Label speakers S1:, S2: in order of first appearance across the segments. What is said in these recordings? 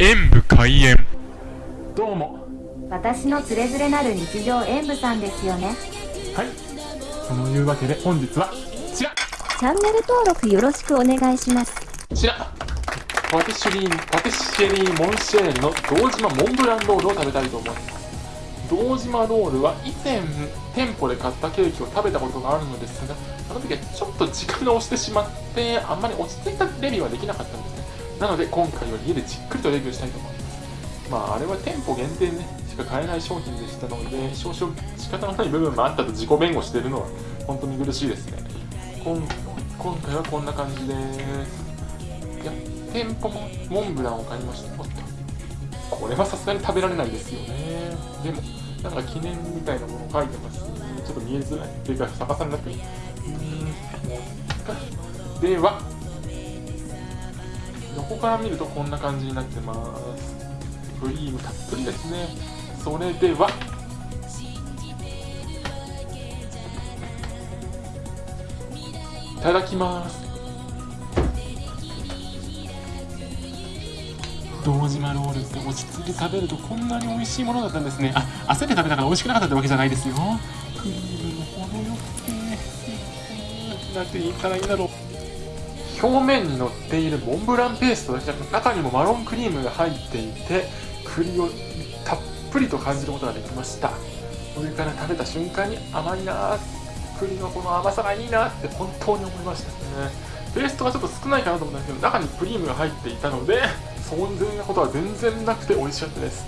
S1: 演武開演。
S2: どうも。
S3: 私のつれづれなる日常演舞さんですよね。
S2: はい。そのいうわけで本日はこちら。
S3: チャンネル登録よろしくお願いします。
S2: こちら。パティシュリーパティシエリーモンシェールの堂島モンブランロールを食べたいと思います。堂島ロールは以前店舗で買ったケーキを食べたことがあるのですがあの時はちょっと時間が押してしまってあんまり落ち着いたレビューはできなかったんです。ねなので今回は家でじっくりとレビューしたいと思います。まああれは店舗限定ねしか買えない商品でしたので少々仕方のない部分もあったと自己弁護してるのは本当に苦しいですね。今今回はこんな感じで。すいや店舗もモンブランを買いました。おっと。これはさすがに食べられないですよね。でもなんか記念みたいなもの書いてます。ちょっと見えづらいっていうか逆さになってるうーんでは横から見るとこんな感じになってます。クリームたっぷりですね。それでは。いただきます。堂島ロールって落ち着いて食べるとこんなに美味しいものだったんですね。あ焦って食べたから美味しくなかったってわけじゃないですよ。クリームも程よくてなんて言ったらいいんだろう。表面に乗っているモンブランペーストだけじゃなく中にもマロンクリームが入っていて栗をたっぷりと感じることができました。上から食べた瞬間に甘いな栗のこの甘さがいいなって本当に思いましたね。ペーストがちょっと少ないかなと思ったんですけど中にクリームが入っていたので遜然なことは全然なくて美味しかったです。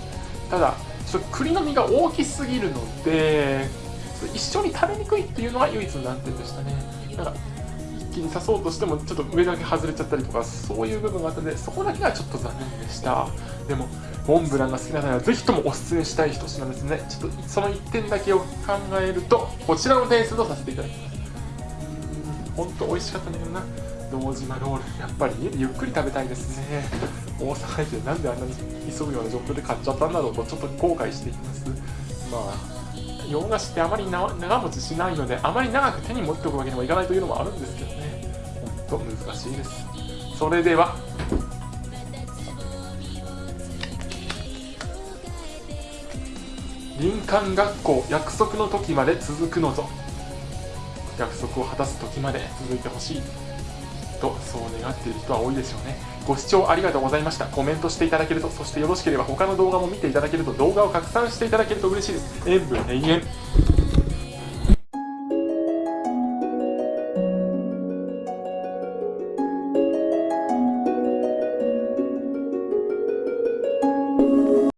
S2: ただちょっと栗の実が大きすぎるので一緒に食べにくいっていうのが唯一の難点でしたね。なんか一気に刺そうとしてもちょっと上だけ外れちゃったりとかそういう部分があったのでそこだけがちょっと残念でした。でもモンブランが好きな方はぜひともおすすめしたい一品ですね。ちょっとその1点だけを考えるとこちらの点数とさせていただきます。本当美味しかったんだけどな。堂島ロール。やっぱり家でゆっくり食べたいですね。大阪駅でなんであんなに急ぐような状況で買っちゃったんだろうとちょっと後悔しています。まあ洋菓子ってあまり長持ちしないのであまり長く手に持っておくわけにもいかないというのもあるんですけどね。本当難しいです。それでは。林間学校約束の時まで続くのぞ。約束を果たす時まで続いてほしい。とそう願っている人は多いでしょうね。ご視聴ありがとうございました。コメントしていただけるとそしてよろしければ他の動画も見ていただけると動画を拡散していただけると嬉しいです。塩分永遠